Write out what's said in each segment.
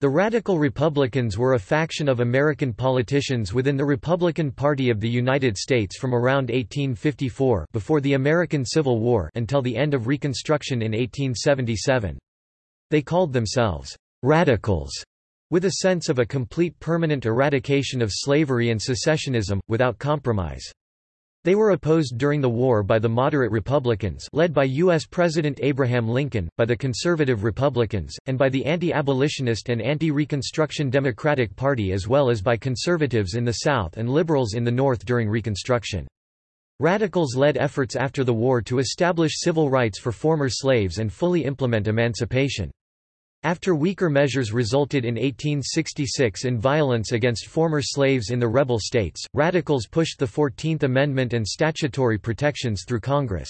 The Radical Republicans were a faction of American politicians within the Republican Party of the United States from around 1854 before the American Civil War until the end of Reconstruction in 1877. They called themselves «radicals», with a sense of a complete permanent eradication of slavery and secessionism, without compromise. They were opposed during the war by the moderate Republicans led by U.S. President Abraham Lincoln, by the conservative Republicans, and by the anti-abolitionist and anti-Reconstruction Democratic Party as well as by conservatives in the South and liberals in the North during Reconstruction. Radicals led efforts after the war to establish civil rights for former slaves and fully implement emancipation. After weaker measures resulted in 1866 in violence against former slaves in the rebel states, radicals pushed the Fourteenth Amendment and statutory protections through Congress.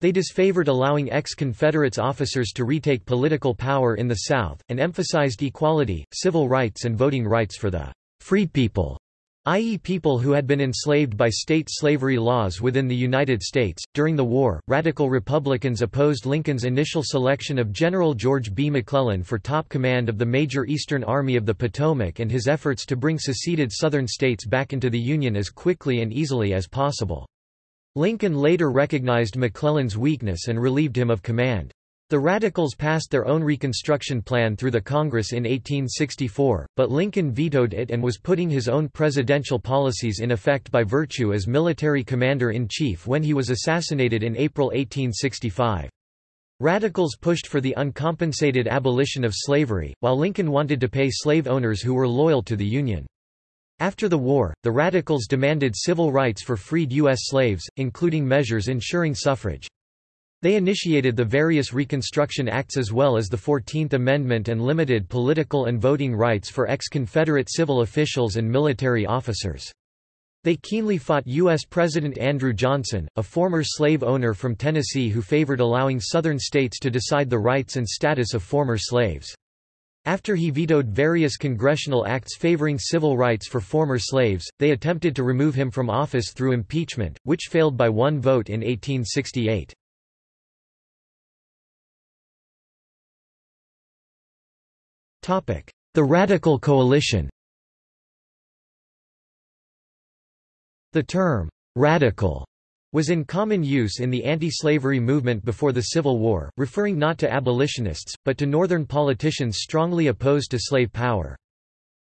They disfavored allowing ex-Confederates officers to retake political power in the South, and emphasized equality, civil rights and voting rights for the «free people» i.e., people who had been enslaved by state slavery laws within the United States. During the war, radical Republicans opposed Lincoln's initial selection of General George B. McClellan for top command of the major Eastern Army of the Potomac and his efforts to bring seceded Southern states back into the Union as quickly and easily as possible. Lincoln later recognized McClellan's weakness and relieved him of command. The Radicals passed their own Reconstruction plan through the Congress in 1864, but Lincoln vetoed it and was putting his own presidential policies in effect by virtue as military commander-in-chief when he was assassinated in April 1865. Radicals pushed for the uncompensated abolition of slavery, while Lincoln wanted to pay slave owners who were loyal to the Union. After the war, the Radicals demanded civil rights for freed U.S. slaves, including measures ensuring suffrage. They initiated the various Reconstruction Acts as well as the Fourteenth Amendment and limited political and voting rights for ex-Confederate civil officials and military officers. They keenly fought U.S. President Andrew Johnson, a former slave owner from Tennessee who favored allowing Southern states to decide the rights and status of former slaves. After he vetoed various congressional acts favoring civil rights for former slaves, they attempted to remove him from office through impeachment, which failed by one vote in 1868. The Radical Coalition The term, "'radical' was in common use in the anti-slavery movement before the Civil War, referring not to abolitionists, but to Northern politicians strongly opposed to slave power.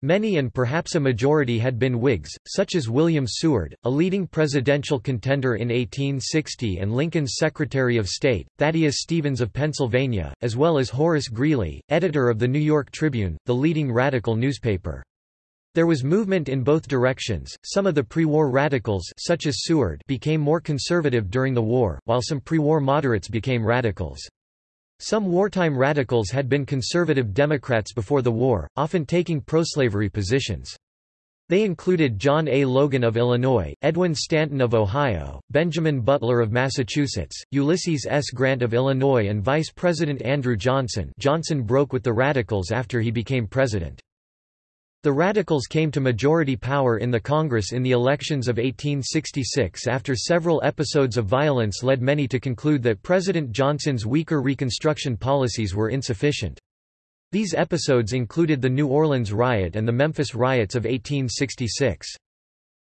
Many and perhaps a majority had been Whigs, such as William Seward, a leading presidential contender in 1860 and Lincoln's Secretary of State, Thaddeus Stevens of Pennsylvania, as well as Horace Greeley, editor of the New York Tribune, the leading radical newspaper. There was movement in both directions. Some of the pre-war radicals, such as Seward, became more conservative during the war, while some pre-war moderates became radicals. Some wartime radicals had been conservative Democrats before the war, often taking pro-slavery positions. They included John A. Logan of Illinois, Edwin Stanton of Ohio, Benjamin Butler of Massachusetts, Ulysses S. Grant of Illinois and Vice President Andrew Johnson Johnson broke with the Radicals after he became president. The Radicals came to majority power in the Congress in the elections of 1866 after several episodes of violence led many to conclude that President Johnson's weaker Reconstruction policies were insufficient. These episodes included the New Orleans riot and the Memphis riots of 1866.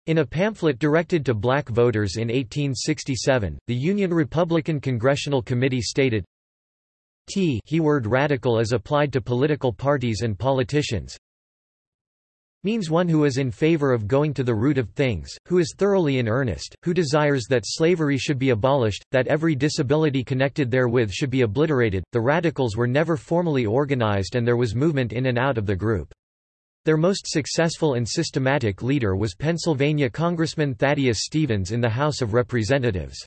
In a pamphlet directed to black voters in 1867, the Union Republican Congressional Committee stated, T he word radical as applied to political parties and politicians, means one who is in favor of going to the root of things, who is thoroughly in earnest, who desires that slavery should be abolished, that every disability connected therewith should be obliterated. The radicals were never formally organized and there was movement in and out of the group. Their most successful and systematic leader was Pennsylvania Congressman Thaddeus Stevens in the House of Representatives.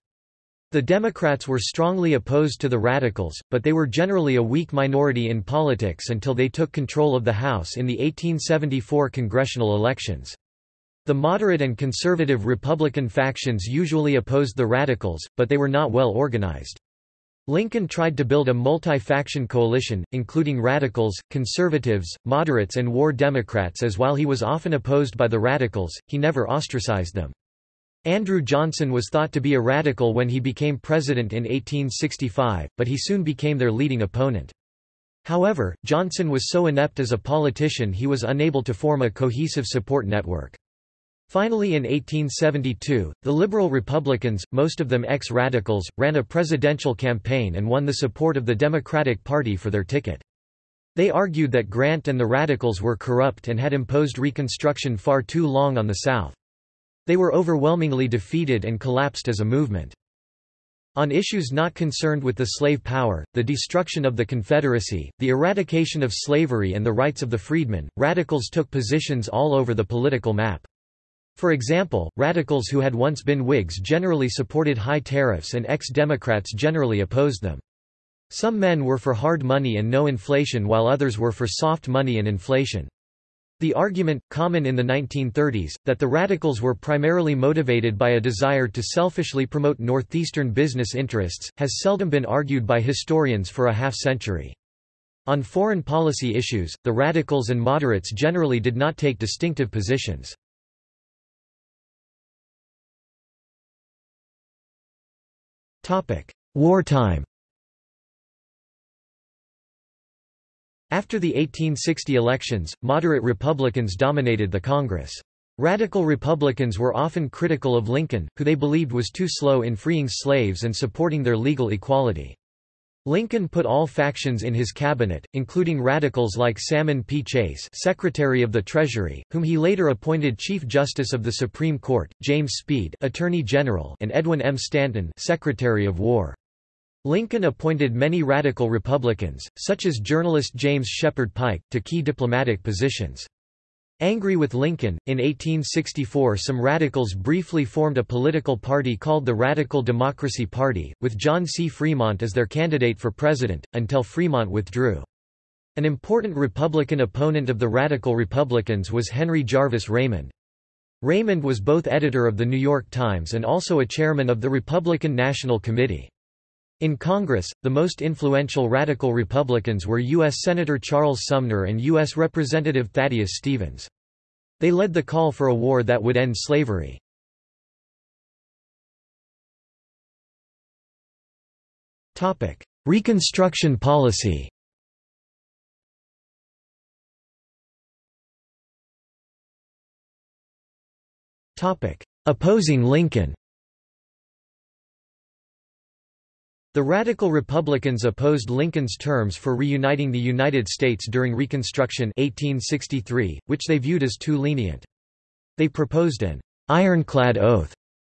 The Democrats were strongly opposed to the Radicals, but they were generally a weak minority in politics until they took control of the House in the 1874 congressional elections. The moderate and conservative Republican factions usually opposed the Radicals, but they were not well organized. Lincoln tried to build a multi-faction coalition, including radicals, conservatives, moderates and war Democrats as while he was often opposed by the radicals, he never ostracized them. Andrew Johnson was thought to be a radical when he became president in 1865, but he soon became their leading opponent. However, Johnson was so inept as a politician he was unable to form a cohesive support network. Finally in 1872, the Liberal Republicans, most of them ex-radicals, ran a presidential campaign and won the support of the Democratic Party for their ticket. They argued that Grant and the Radicals were corrupt and had imposed Reconstruction far too long on the South. They were overwhelmingly defeated and collapsed as a movement. On issues not concerned with the slave power, the destruction of the Confederacy, the eradication of slavery and the rights of the freedmen, radicals took positions all over the political map. For example, radicals who had once been Whigs generally supported high tariffs and ex-Democrats generally opposed them. Some men were for hard money and no inflation while others were for soft money and inflation. The argument, common in the 1930s, that the radicals were primarily motivated by a desire to selfishly promote northeastern business interests, has seldom been argued by historians for a half-century. On foreign policy issues, the radicals and moderates generally did not take distinctive positions. Wartime After the 1860 elections, moderate Republicans dominated the Congress. Radical Republicans were often critical of Lincoln, who they believed was too slow in freeing slaves and supporting their legal equality. Lincoln put all factions in his cabinet, including radicals like Salmon P. Chase Secretary of the Treasury, whom he later appointed Chief Justice of the Supreme Court, James Speed Attorney General and Edwin M. Stanton Secretary of War. Lincoln appointed many radical Republicans, such as journalist James Shepherd Pike, to key diplomatic positions. Angry with Lincoln, in 1864 some radicals briefly formed a political party called the Radical Democracy Party, with John C. Fremont as their candidate for president, until Fremont withdrew. An important Republican opponent of the Radical Republicans was Henry Jarvis Raymond. Raymond was both editor of The New York Times and also a chairman of the Republican National Committee. In Congress, the most influential radical Republicans were U.S. Senator Charles Sumner and U.S. Representative Thaddeus Stevens. They led the call for a war that would end slavery. Reconstruction policy Opposing Lincoln The Radical Republicans opposed Lincoln's terms for reuniting the United States during Reconstruction 1863, which they viewed as too lenient. They proposed an ironclad oath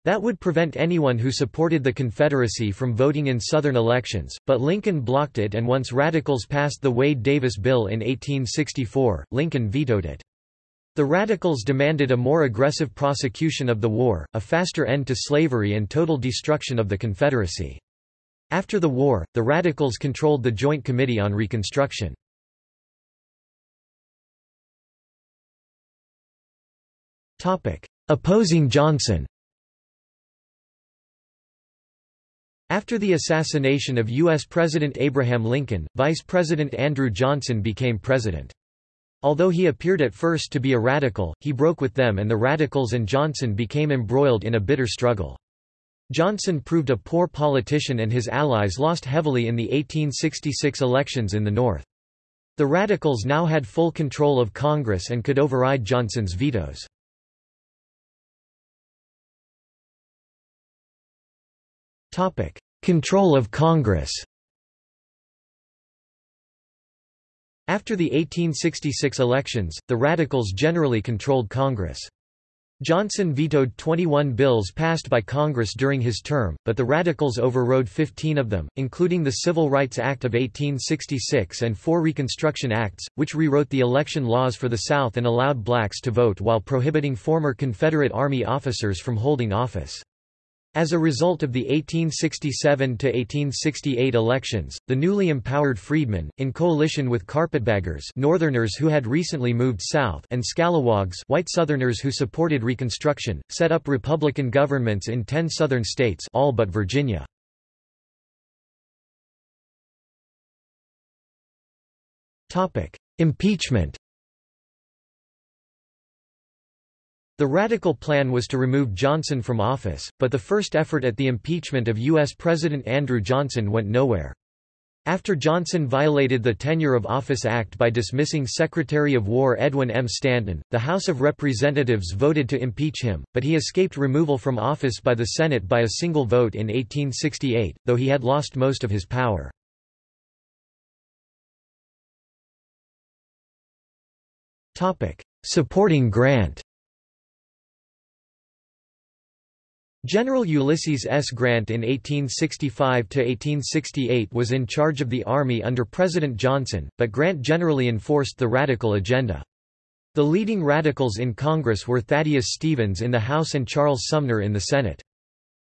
that would prevent anyone who supported the Confederacy from voting in Southern elections, but Lincoln blocked it and once Radicals passed the Wade-Davis Bill in 1864, Lincoln vetoed it. The Radicals demanded a more aggressive prosecution of the war, a faster end to slavery and total destruction of the Confederacy. After the war, the Radicals controlled the Joint Committee on Reconstruction. Opposing Johnson After the assassination of U.S. President Abraham Lincoln, Vice President Andrew Johnson became president. Although he appeared at first to be a radical, he broke with them and the radicals and Johnson became embroiled in a bitter struggle. Johnson proved a poor politician and his allies lost heavily in the 1866 elections in the North. The Radicals now had full control of Congress and could override Johnson's vetoes. Control of Congress After the 1866 elections, the Radicals generally controlled Congress. Johnson vetoed 21 bills passed by Congress during his term, but the Radicals overrode 15 of them, including the Civil Rights Act of 1866 and four Reconstruction Acts, which rewrote the election laws for the South and allowed blacks to vote while prohibiting former Confederate Army officers from holding office. As a result of the 1867–1868 elections, the newly empowered freedmen, in coalition with carpetbaggers Northerners who had recently moved south and scalawags white Southerners who supported Reconstruction, set up Republican governments in ten Southern states all but Virginia. Impeachment The radical plan was to remove Johnson from office, but the first effort at the impeachment of U.S. President Andrew Johnson went nowhere. After Johnson violated the Tenure of Office Act by dismissing Secretary of War Edwin M. Stanton, the House of Representatives voted to impeach him, but he escaped removal from office by the Senate by a single vote in 1868, though he had lost most of his power. Supporting Grant General Ulysses S. Grant in 1865–1868 was in charge of the Army under President Johnson, but Grant generally enforced the radical agenda. The leading radicals in Congress were Thaddeus Stevens in the House and Charles Sumner in the Senate.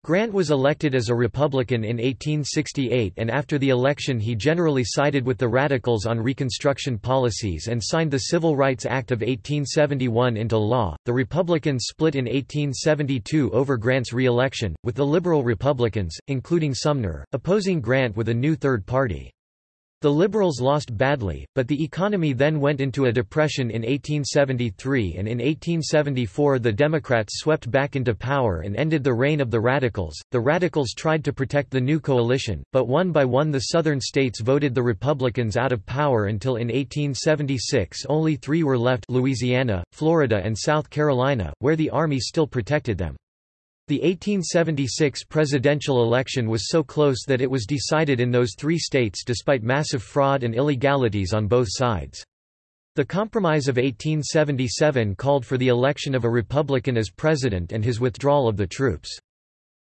Grant was elected as a Republican in 1868 and after the election he generally sided with the Radicals on Reconstruction policies and signed the Civil Rights Act of 1871 into law. The Republicans split in 1872 over Grant's re-election, with the Liberal Republicans, including Sumner, opposing Grant with a new third party. The Liberals lost badly, but the economy then went into a depression in 1873 and in 1874 the Democrats swept back into power and ended the reign of the Radicals. The Radicals tried to protect the new coalition, but one by one the southern states voted the Republicans out of power until in 1876 only three were left Louisiana, Florida and South Carolina, where the Army still protected them. The 1876 presidential election was so close that it was decided in those three states despite massive fraud and illegalities on both sides. The Compromise of 1877 called for the election of a Republican as president and his withdrawal of the troops.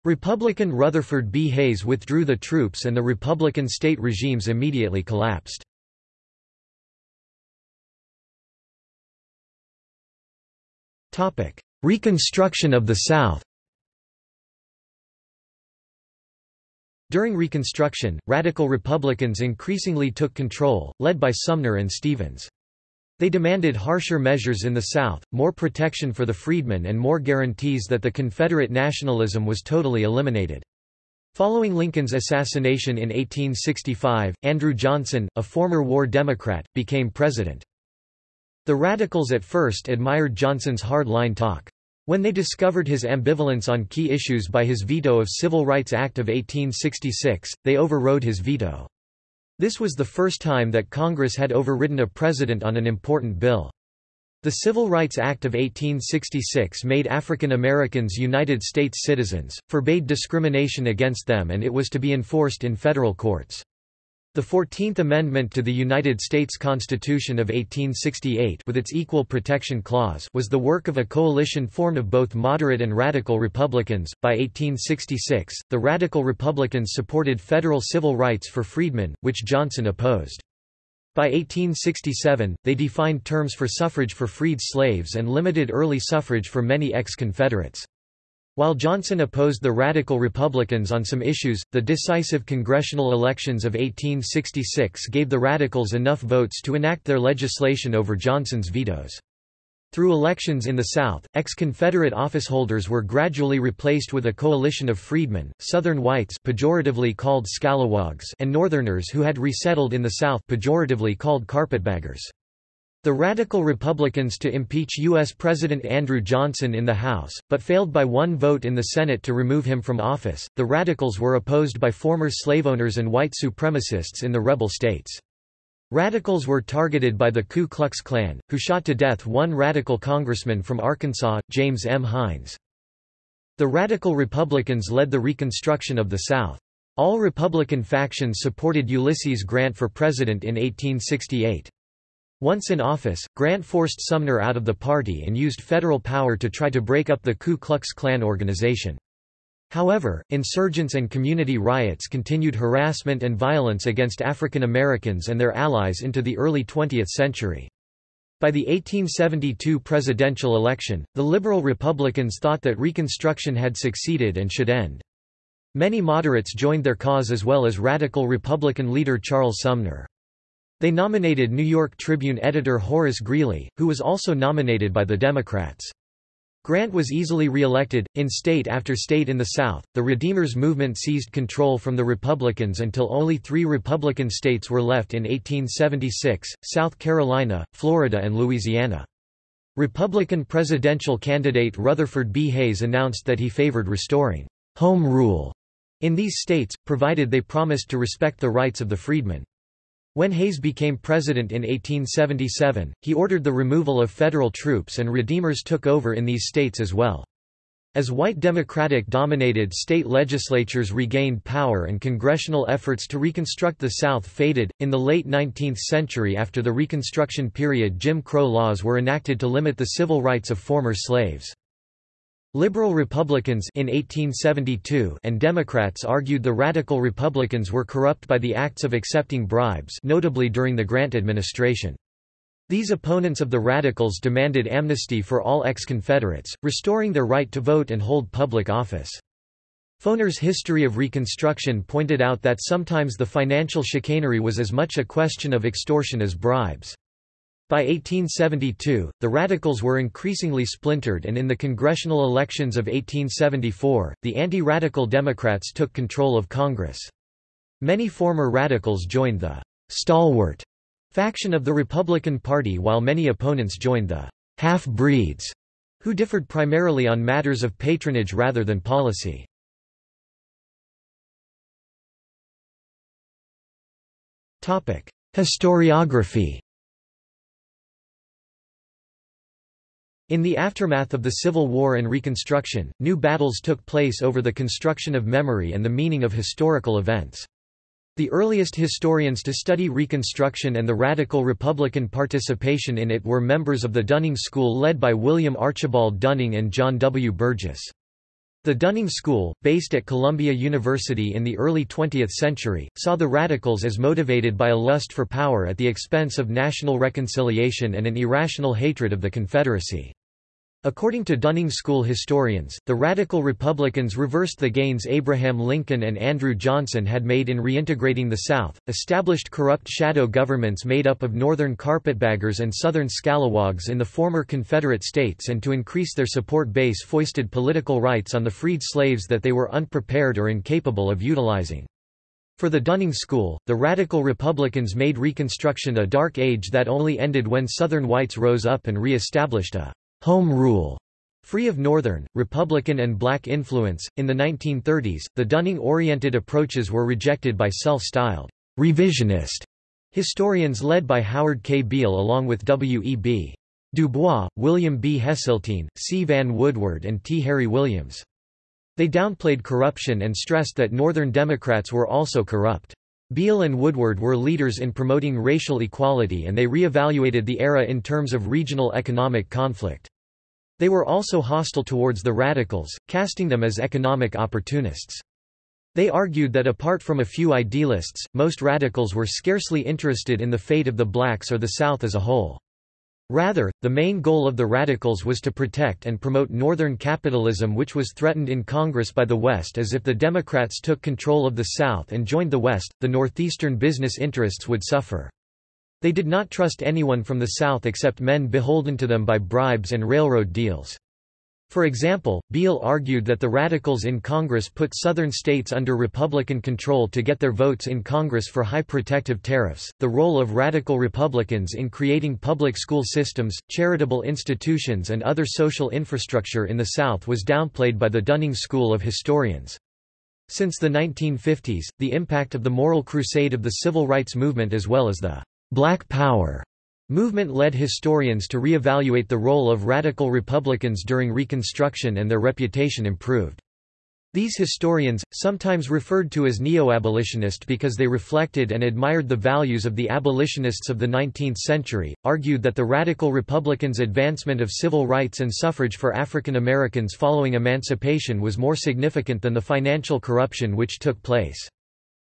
Republican Rutherford B. Hayes withdrew the troops and the Republican state regimes immediately collapsed. Reconstruction of the South During Reconstruction, radical Republicans increasingly took control, led by Sumner and Stevens. They demanded harsher measures in the South, more protection for the freedmen and more guarantees that the Confederate nationalism was totally eliminated. Following Lincoln's assassination in 1865, Andrew Johnson, a former war Democrat, became president. The Radicals at first admired Johnson's hard-line talk. When they discovered his ambivalence on key issues by his veto of Civil Rights Act of 1866, they overrode his veto. This was the first time that Congress had overridden a president on an important bill. The Civil Rights Act of 1866 made African Americans United States citizens, forbade discrimination against them and it was to be enforced in federal courts. The Fourteenth Amendment to the United States Constitution of 1868 with its Equal Protection Clause was the work of a coalition formed of both moderate and radical Republicans. By 1866, the radical Republicans supported federal civil rights for freedmen, which Johnson opposed. By 1867, they defined terms for suffrage for freed slaves and limited early suffrage for many ex-Confederates. While Johnson opposed the Radical Republicans on some issues, the decisive congressional elections of 1866 gave the Radicals enough votes to enact their legislation over Johnson's vetoes. Through elections in the South, ex-Confederate officeholders were gradually replaced with a coalition of freedmen, Southern whites pejoratively called scalawags and Northerners who had resettled in the South pejoratively called carpetbaggers. The Radical Republicans to impeach U.S. President Andrew Johnson in the House, but failed by one vote in the Senate to remove him from office. The Radicals were opposed by former slaveowners and white supremacists in the rebel states. Radicals were targeted by the Ku Klux Klan, who shot to death one radical congressman from Arkansas, James M. Hinds. The Radical Republicans led the Reconstruction of the South. All Republican factions supported Ulysses Grant for president in 1868. Once in office, Grant forced Sumner out of the party and used federal power to try to break up the Ku Klux Klan organization. However, insurgents and community riots continued harassment and violence against African Americans and their allies into the early 20th century. By the 1872 presidential election, the liberal Republicans thought that Reconstruction had succeeded and should end. Many moderates joined their cause as well as radical Republican leader Charles Sumner. They nominated New York Tribune editor Horace Greeley, who was also nominated by the Democrats. Grant was easily re-elected. In state after state in the South, the Redeemers movement seized control from the Republicans until only three Republican states were left in 1876, South Carolina, Florida and Louisiana. Republican presidential candidate Rutherford B. Hayes announced that he favored restoring home rule in these states, provided they promised to respect the rights of the freedmen. When Hayes became president in 1877, he ordered the removal of federal troops and Redeemers took over in these states as well. As white Democratic-dominated state legislatures regained power and congressional efforts to reconstruct the South faded, in the late 19th century after the Reconstruction period Jim Crow laws were enacted to limit the civil rights of former slaves. Liberal Republicans in 1872 and Democrats argued the Radical Republicans were corrupt by the acts of accepting bribes notably during the Grant administration. These opponents of the Radicals demanded amnesty for all ex-Confederates, restoring their right to vote and hold public office. Foner's History of Reconstruction pointed out that sometimes the financial chicanery was as much a question of extortion as bribes. By 1872, the Radicals were increasingly splintered and in the congressional elections of 1874, the anti-radical Democrats took control of Congress. Many former Radicals joined the «stalwart» faction of the Republican Party while many opponents joined the half-breeds, who differed primarily on matters of patronage rather than policy. Historiography In the aftermath of the Civil War and Reconstruction, new battles took place over the construction of memory and the meaning of historical events. The earliest historians to study Reconstruction and the radical Republican participation in it were members of the Dunning School led by William Archibald Dunning and John W. Burgess. The Dunning School, based at Columbia University in the early 20th century, saw the radicals as motivated by a lust for power at the expense of national reconciliation and an irrational hatred of the Confederacy. According to Dunning School historians, the Radical Republicans reversed the gains Abraham Lincoln and Andrew Johnson had made in reintegrating the South, established corrupt shadow governments made up of Northern carpetbaggers and Southern scalawags in the former Confederate states and to increase their support base foisted political rights on the freed slaves that they were unprepared or incapable of utilizing. For the Dunning School, the Radical Republicans made Reconstruction a dark age that only ended when Southern whites rose up and re-established a home rule Free of Northern, Republican and black influence, in the 1930s, the Dunning-oriented approaches were rejected by self-styled revisionist historians led by Howard K. Beale along with W. E. B. Du Bois, William B. Heseltine, C. Vann Woodward and T. Harry Williams. They downplayed corruption and stressed that Northern Democrats were also corrupt. Beale and Woodward were leaders in promoting racial equality and they re-evaluated the era in terms of regional economic conflict. They were also hostile towards the radicals, casting them as economic opportunists. They argued that apart from a few idealists, most radicals were scarcely interested in the fate of the blacks or the South as a whole. Rather, the main goal of the Radicals was to protect and promote Northern capitalism which was threatened in Congress by the West as if the Democrats took control of the South and joined the West, the Northeastern business interests would suffer. They did not trust anyone from the South except men beholden to them by bribes and railroad deals. For example, Beale argued that the Radicals in Congress put Southern states under Republican control to get their votes in Congress for high protective tariffs. The role of Radical Republicans in creating public school systems, charitable institutions, and other social infrastructure in the South was downplayed by the Dunning School of historians. Since the 1950s, the impact of the moral crusade of the civil rights movement as well as the Black Power Movement led historians to re-evaluate the role of radical Republicans during Reconstruction and their reputation improved. These historians, sometimes referred to as neo-abolitionist because they reflected and admired the values of the abolitionists of the 19th century, argued that the radical Republicans' advancement of civil rights and suffrage for African Americans following emancipation was more significant than the financial corruption which took place.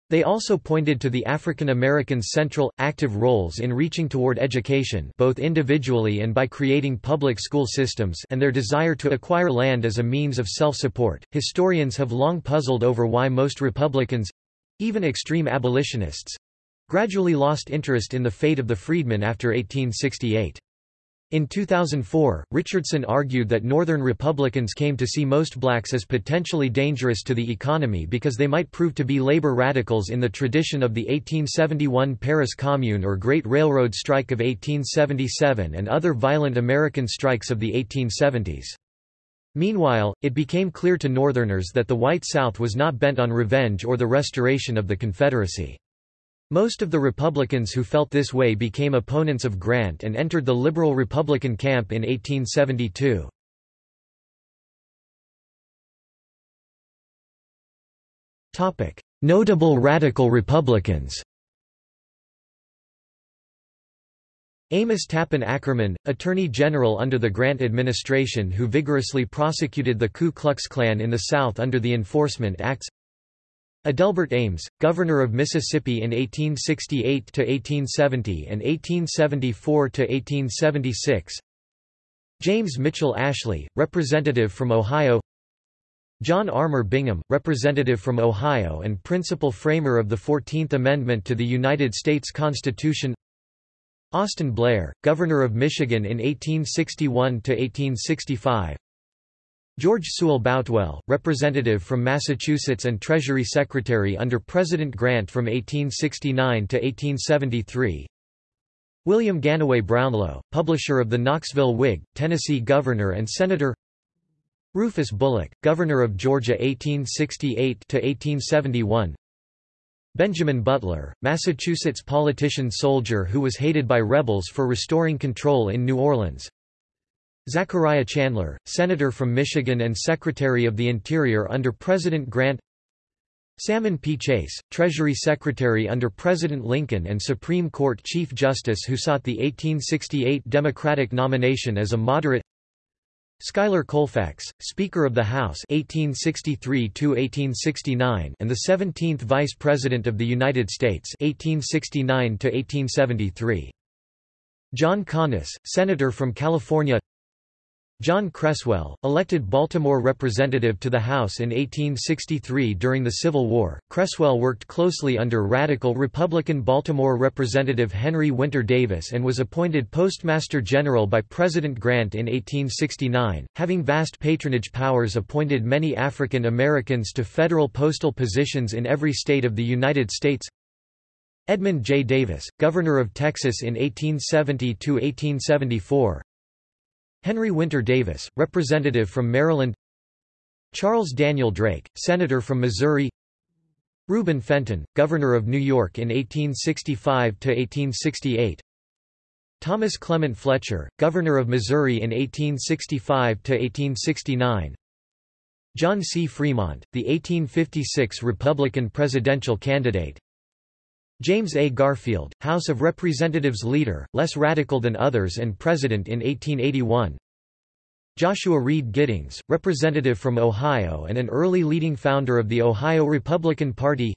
They also pointed to the African Americans' central, active roles in reaching toward education both individually and by creating public school systems and their desire to acquire land as a means of self-support. Historians have long puzzled over why most Republicans—even extreme abolitionists—gradually lost interest in the fate of the freedmen after 1868. In 2004, Richardson argued that Northern Republicans came to see most blacks as potentially dangerous to the economy because they might prove to be labor radicals in the tradition of the 1871 Paris Commune or Great Railroad Strike of 1877 and other violent American strikes of the 1870s. Meanwhile, it became clear to Northerners that the White South was not bent on revenge or the restoration of the Confederacy. Most of the Republicans who felt this way became opponents of Grant and entered the liberal Republican camp in 1872. Notable radical Republicans Amos Tappan Ackerman, Attorney General under the Grant administration who vigorously prosecuted the Ku Klux Klan in the South under the Enforcement Acts Adelbert Ames, Governor of Mississippi in 1868–1870 and 1874–1876 James Mitchell Ashley, Representative from Ohio. John Armour Bingham, Representative from Ohio and principal framer of the Fourteenth Amendment to the United States Constitution. Austin Blair, Governor of Michigan in 1861–1865 George Sewell Boutwell, Representative from Massachusetts and Treasury Secretary under President Grant from 1869 to 1873. William Gannaway Brownlow, publisher of the Knoxville Whig, Tennessee Governor and Senator. Rufus Bullock, Governor of Georgia 1868 to 1871. Benjamin Butler, Massachusetts politician-soldier who was hated by rebels for restoring control in New Orleans. Zachariah Chandler, Senator from Michigan and Secretary of the Interior under President Grant Salmon P. Chase, Treasury Secretary under President Lincoln and Supreme Court Chief Justice who sought the 1868 Democratic nomination as a moderate Schuyler Colfax, Speaker of the House 1863 and the 17th Vice President of the United States 1869 John Conness, Senator from California John Creswell, elected Baltimore representative to the House in 1863 during the Civil War, Creswell worked closely under radical Republican Baltimore Representative Henry Winter Davis and was appointed Postmaster General by President Grant in 1869, having vast patronage powers appointed many African Americans to federal postal positions in every state of the United States. Edmund J. Davis, Governor of Texas in 1870–1874, Henry Winter Davis, Representative from Maryland. Charles Daniel Drake, Senator from Missouri. Reuben Fenton, Governor of New York in 1865–1868 Thomas Clement Fletcher, Governor of Missouri in 1865–1869 John C. Fremont, the 1856 Republican presidential candidate James A. Garfield, House of Representatives leader, less radical than others and president in 1881 Joshua Reed Giddings, representative from Ohio and an early leading founder of the Ohio Republican Party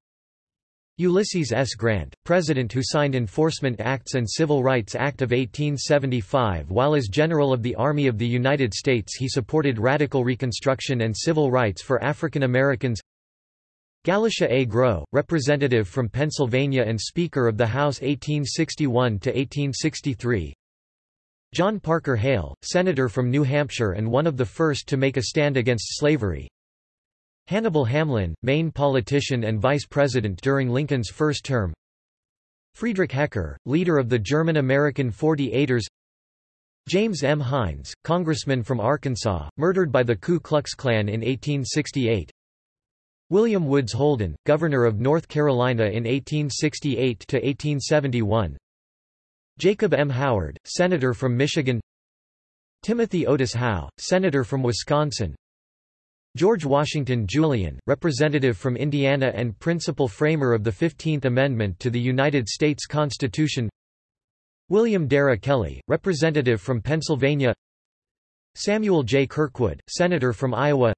Ulysses S. Grant, president who signed Enforcement Acts and Civil Rights Act of 1875 while as General of the Army of the United States he supported radical Reconstruction and civil rights for African Americans Galusha A. Grow, representative from Pennsylvania and Speaker of the House 1861–1863 John Parker Hale, Senator from New Hampshire and one of the first to make a stand against slavery. Hannibal Hamlin, Maine politician and vice president during Lincoln's first term. Friedrich Hecker, leader of the German-American 48ers James M. Hinds, congressman from Arkansas, murdered by the Ku Klux Klan in 1868 William Woods Holden, Governor of North Carolina in 1868–1871 Jacob M. Howard, Senator from Michigan. Timothy Otis Howe, Senator from Wisconsin. George Washington Julian, Representative from Indiana and principal framer of the Fifteenth Amendment to the United States Constitution. William Darrah Kelley, Representative from Pennsylvania. Samuel J. Kirkwood, Senator from Iowa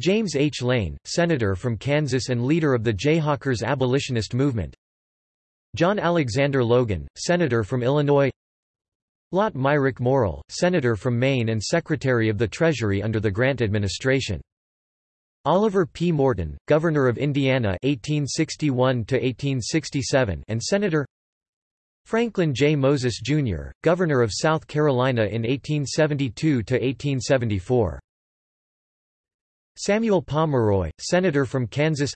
James H. Lane, Senator from Kansas and leader of the Jayhawkers abolitionist movement John Alexander Logan, Senator from Illinois Lot Myrick Morrill, Senator from Maine and Secretary of the Treasury under the Grant administration. Oliver P. Morton, Governor of Indiana 1861 and Senator Franklin J. Moses, Jr., Governor of South Carolina in 1872–1874. Samuel Pomeroy, Senator from Kansas.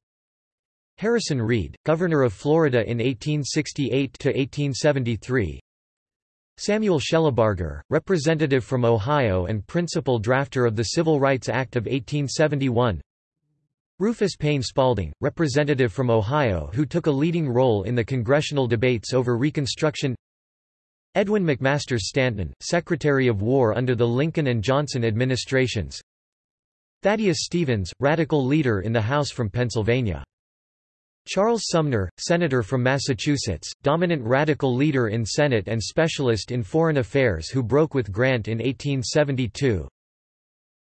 Harrison Reed, Governor of Florida in 1868–1873 Samuel Shellabarger, representative from Ohio and principal drafter of the Civil Rights Act of 1871 Rufus Paine Spalding, representative from Ohio who took a leading role in the congressional debates over Reconstruction. Edwin McMaster Stanton, Secretary of War under the Lincoln and Johnson administrations Thaddeus Stevens, radical leader in the House from Pennsylvania. Charles Sumner, Senator from Massachusetts, dominant radical leader in Senate and specialist in foreign affairs who broke with Grant in 1872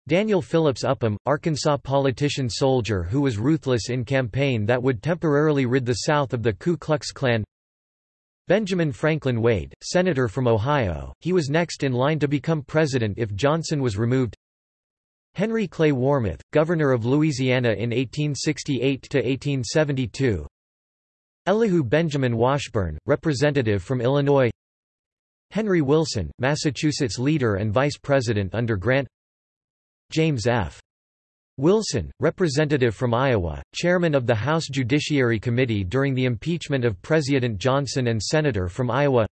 Daniel Phillips Upham, Arkansas politician-soldier who was ruthless in campaign that would temporarily rid the South of the Ku Klux Klan. Benjamin Franklin Wade, senator from Ohio, he was next in line to become president if Johnson was removed Henry Clay Warmoth, governor of Louisiana in 1868–1872 Elihu Benjamin Washburne, representative from Illinois. Henry Wilson, Massachusetts leader and vice president under Grant. James F. Wilson, representative from Iowa, chairman of the House Judiciary Committee during the impeachment of President Johnson and senator from Iowa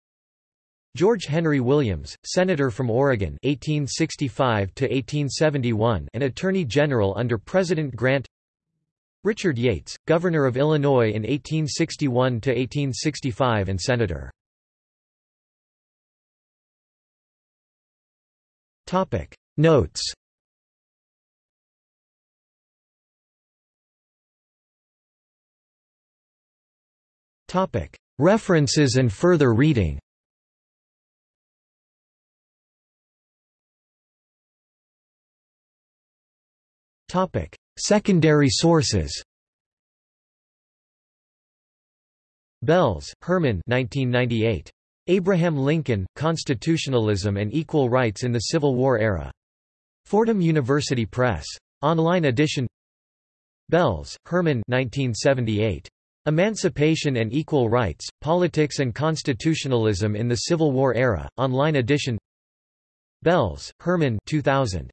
George Henry Williams, senator from Oregon 1865 1871 and attorney general under President Grant Richard Yates, governor of Illinois in 1861 1865 and senator. Topic. Notes References and further reading Secondary sources Belz, Herman 1998. Abraham Lincoln, Constitutionalism and Equal Rights in the Civil War Era. Fordham University Press. Online edition Belz, Herman 1978. Emancipation and Equal Rights, Politics and Constitutionalism in the Civil War Era, online edition Belz, Herman 2000.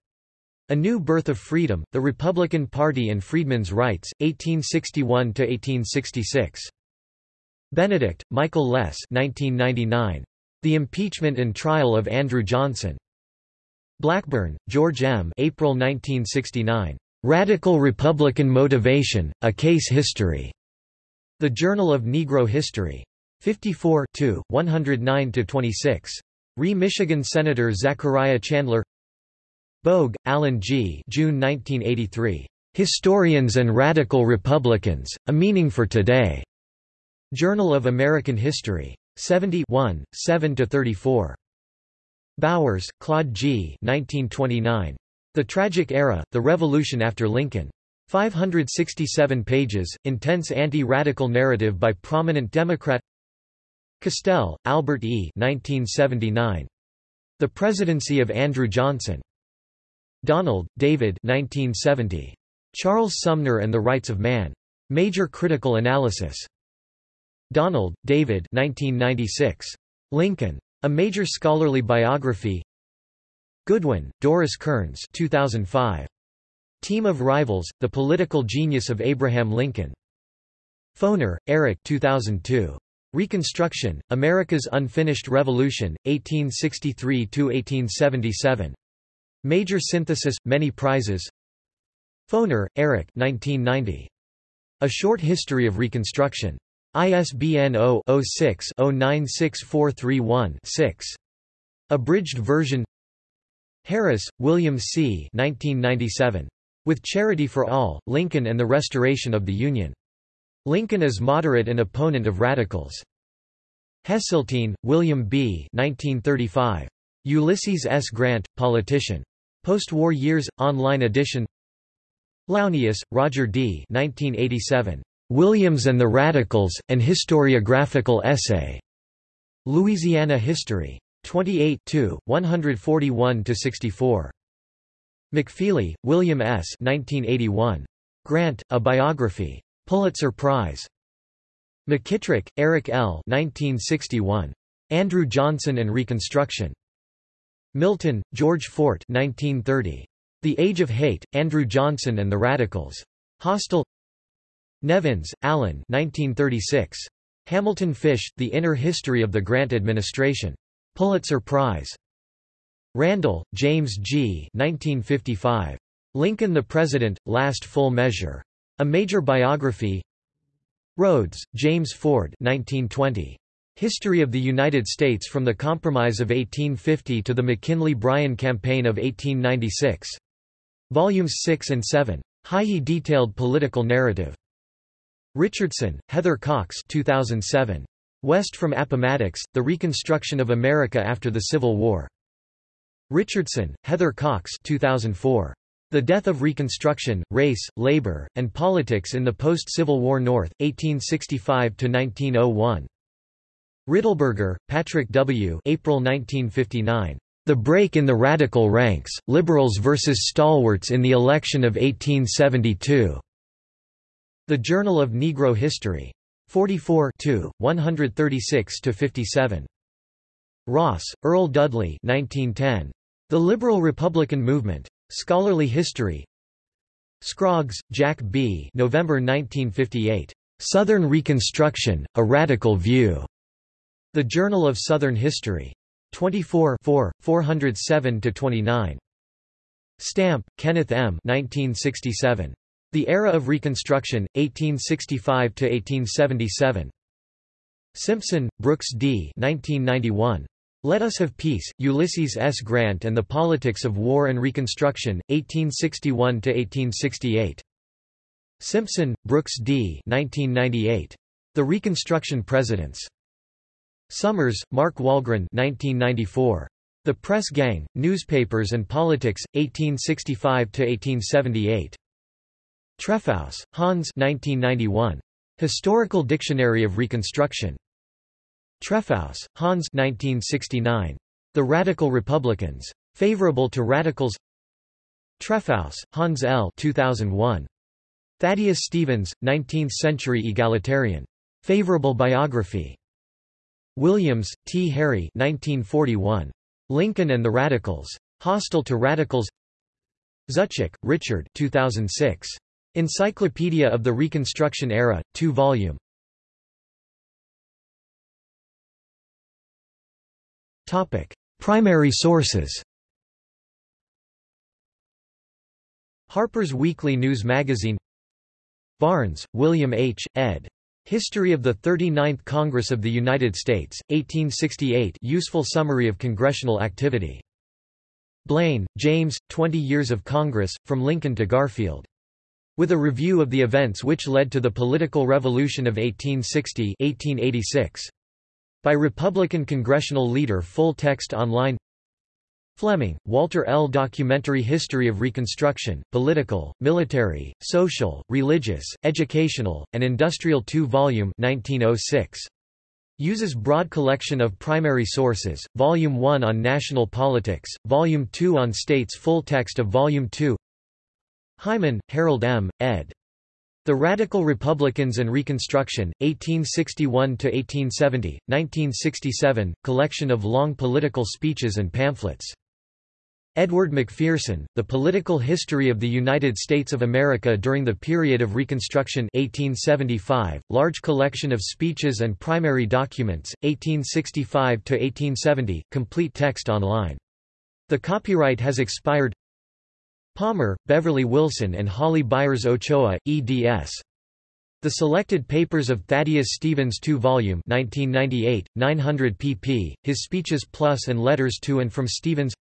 A New Birth of Freedom, The Republican Party and Freedmen's Rights, 1861–1866. Benedict, Michael Les 1999. The Impeachment and Trial of Andrew Johnson. Blackburn, George M. April 1969. Radical Republican Motivation, A Case History. The Journal of Negro History. 54 109–26. Re Michigan Senator Zachariah Chandler Bogue, Alan G. June 1983. Historians and Radical Republicans, A Meaning for Today. Journal of American History. 71, 7–34. Bowers, Claude G. 1929. The Tragic Era, The Revolution After Lincoln. 567 pages, intense anti-radical narrative by prominent Democrat Castel, Albert E. 1979. The Presidency of Andrew Johnson. Donald, David 1970. Charles Sumner and the Rights of Man. Major Critical Analysis. Donald, David 1996. Lincoln. A Major Scholarly Biography Goodwin, Doris Kearns 2005. Team of Rivals, The Political Genius of Abraham Lincoln. Foner, Eric 2002. Reconstruction, America's Unfinished Revolution, 1863–1877. Major Synthesis, Many Prizes Foner, Eric 1990. A Short History of Reconstruction. ISBN 0-06-096431-6. Abridged version Harris, William C. 1997. With Charity for All, Lincoln and the Restoration of the Union. Lincoln is moderate and opponent of radicals. Heseltine, William B. 1935. Ulysses S. Grant, Politician. Post-War Years, online edition Launius, Roger D. 1987. Williams and the Radicals, an Historiographical Essay. Louisiana History. 28 141–64. McFeely, William S. 1981. Grant, A Biography. Pulitzer Prize. McKitrick, Eric L. 1961. Andrew Johnson and Reconstruction. Milton, George Fort 1930. The Age of Hate, Andrew Johnson and the Radicals. Hostile Nevins, Alan 1936. Hamilton Fish, The Inner History of the Grant Administration. Pulitzer Prize. Randall, James G. 1955. Lincoln the President, Last Full Measure. A Major Biography Rhodes, James Ford 1920. History of the United States from the Compromise of 1850 to the McKinley-Bryan Campaign of 1896. Volumes 6 and 7. Highly detailed political narrative. Richardson, Heather Cox 2007. West from Appomattox, The Reconstruction of America After the Civil War. Richardson, Heather Cox 2004. The Death of Reconstruction, Race, Labor, and Politics in the Post-Civil War North, 1865–1901. Riddleberger, Patrick W. April 1959. The Break in the Radical Ranks, Liberals versus Stalwarts in the Election of 1872. The Journal of Negro History. 44 136–57. Ross, Earl Dudley 1910. The Liberal Republican Movement. Scholarly History Scroggs, Jack B. November 1958. Southern Reconstruction, A Radical View. The Journal of Southern History. 24 407–29. Stampp, Kenneth M. 1967. The Era of Reconstruction, 1865–1877. Simpson, Brooks D. 1991. Let Us Have Peace, Ulysses S. Grant and the Politics of War and Reconstruction, 1861–1868. Simpson, Brooks D. 1998. The Reconstruction Presidents. Summers, Mark Wahlgren 1994. The Press Gang, Newspapers and Politics, 1865–1878. Trefousse, Hans 1991. Historical Dictionary of Reconstruction. Trefousse, Hans 1969. The Radical Republicans. Favorable to Radicals Trefousse, Hans L. 2001. Thaddeus Stevens, 19th-century egalitarian. Favorable biography. Williams, T. Harry 1941. Lincoln and the Radicals. Hostile to Radicals Zuczek, Richard 2006. Encyclopedia of the Reconstruction Era, 2 volume. Topic: Primary sources. Harper's Weekly News Magazine. Barnes, William H., ed. History of the 39th Congress of the United States, 1868 Useful summary of congressional activity. Blaine, James, 20 Years of Congress, From Lincoln to Garfield. With a review of the events which led to the political revolution of 1860 1886. By Republican congressional leader full text online Fleming, Walter L. Documentary History of Reconstruction, Political, Military, Social, Religious, Educational, and Industrial 2 volume 1906. Uses broad collection of primary sources, Volume 1 on National Politics, Volume 2 on States Full text of Volume 2 Hyman, Harold M., ed. The Radical Republicans and Reconstruction, 1861–1870, 1967, collection of long political speeches and pamphlets. Edward McPherson, The Political History of the United States of America During the Period of Reconstruction 1875, large collection of speeches and primary documents, 1865–1870, complete text online. The copyright has expired Palmer, Beverly Wilson and Holly Byers Ochoa, eds. The Selected Papers of Thaddeus Stevens 2 volume 1998, 900 pp, His Speeches Plus and Letters to and from Stevens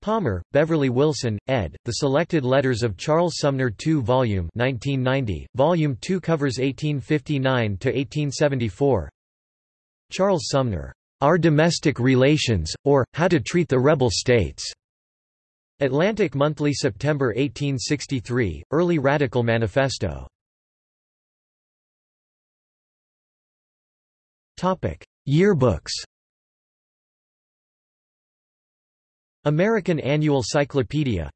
Palmer, Beverly Wilson, ed., The Selected Letters of Charles Sumner 2 volume 1990, volume 2 covers 1859–1874 Charles Sumner, Our Domestic Relations, or, How to Treat the Rebel States. Atlantic Monthly September 1863, Early Radical Manifesto. Yearbooks American Annual Cyclopedia.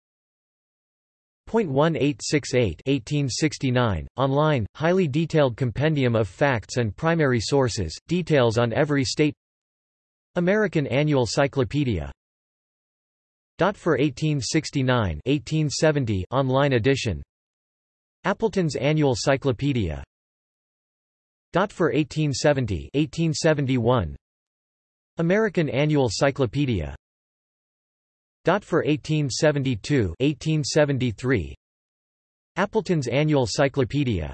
1868 1869, online, highly detailed compendium of facts and primary sources, details on every state. American Annual Cyclopedia. For 1869 1870 online edition. Appleton's Annual Cyclopedia. For 1870 1871 American Annual Cyclopedia for 1872 1873 Appleton's Annual Cyclopedia.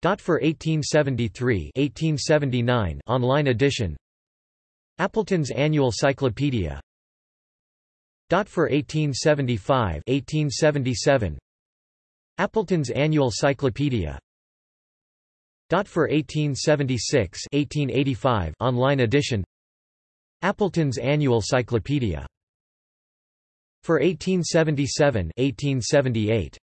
For 1873 1879 online edition. Appleton's Annual Cyclopedia. For 1875 1877 Appleton's Annual Cyclopedia. For 1876 1885 online edition. Appleton's Annual Cyclopedia for 1877 1878